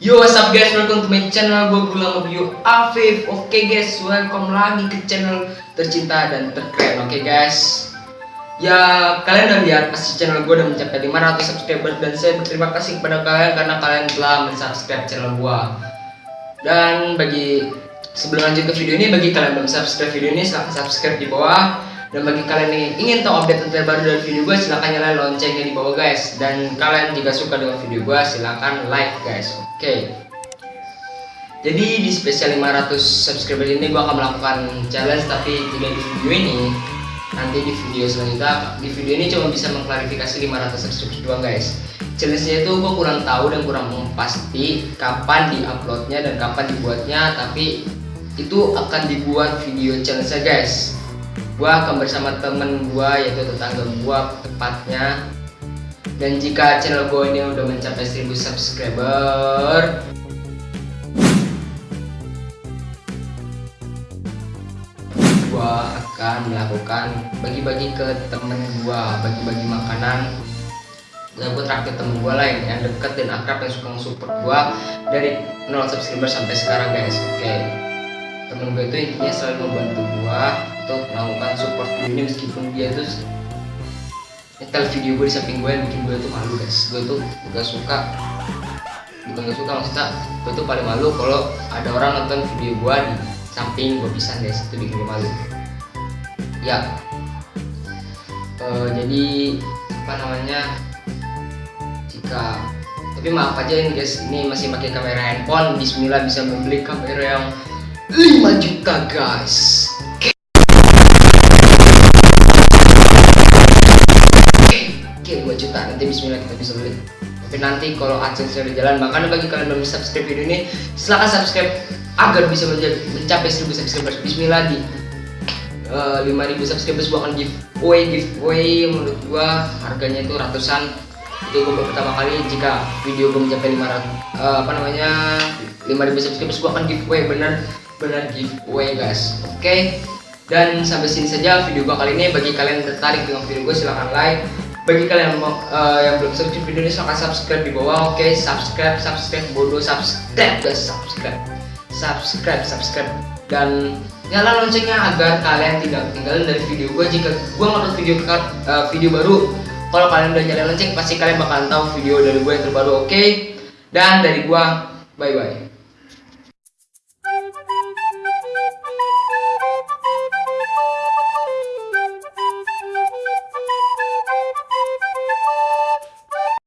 Yo what's up guys, welcome to my channel. Gue Gulam Review Afif. Oke guys, welcome lagi ke channel tercinta dan terkeren. Oke guys. Ya kalian udah lihat pasti channel gue udah mencapai 500 subscriber Dan saya berterima kasih kepada kalian karena kalian telah mensubscribe channel gue Dan bagi sebelum lanjut ke video ini Bagi kalian belum subscribe video ini silahkan subscribe di bawah dan bagi kalian yang ingin tahu update terbaru dari video gue silahkan nyalain loncengnya di bawah guys. Dan kalian jika suka dengan video gue silahkan like guys. Oke. Okay. jadi di spesial 500 subscriber ini gue akan melakukan challenge tapi tidak di video ini. Nanti di video selanjutnya di video ini cuma bisa mengklarifikasi 500 subscriber doang guys. Challenge-nya itu gue kurang tahu dan kurang pasti kapan di uploadnya dan kapan dibuatnya tapi itu akan dibuat video challenge-nya guys gua akan bersama temen gua yaitu tetangga gua tepatnya. Dan jika channel gua ini udah mencapai 1000 subscriber gua akan melakukan bagi-bagi ke temen gua bagi-bagi makanan. Dan gue traktir temen gue lain yang deket dan akrab yang suka nge-support gue dari 0 subscriber sampai sekarang guys. Oke. Okay temen gue itu intinya selalu membantu untuk melakukan support ini meskipun dia itu nyetel video gue di samping gue yang bikin gue tuh malu guys. Gue tuh gak suka. Bukan gak suka maksudnya gue tuh paling malu kalau ada orang nonton video gue di samping gue bisa guys. Itu bikin gue malu. Ya. Uh, jadi apa namanya jika tapi maaf aja ini guys. Ini masih pakai kamera handphone. Bismillah bisa membeli kamera yang 5 juta guys beli tapi nanti kalau adsense udah jalan makanya bagi kalian belum subscribe video ini silahkan subscribe agar bisa mencapai 1000 subscribers. Bismillah di. Uh, eh, 5000 subscribers gua akan giveaway giveaway menurut gua harganya itu ratusan. Itu gue pertama kali. Jika video gue mencapai 500 uh, eh, apa namanya 5000 subscribers gua akan giveaway bener benar giveaway guys. Oke? Okay? dan sampai sini saja video gua kali ini. Bagi kalian yang tertarik dengan video gue silahkan like bagi kalian yang, mau, uh, yang belum subscribe video ini silahkan subscribe di bawah oke okay? subscribe subscribe bodoh subscribe guys subscribe subscribe subscribe dan nyala loncengnya agar kalian tidak ketinggalan dari video gue jika gue ngupload video uh, video baru kalau kalian udah nyalain lonceng pasti kalian bakalan tahu video dari gue yang terbaru oke okay? dan dari gue bye bye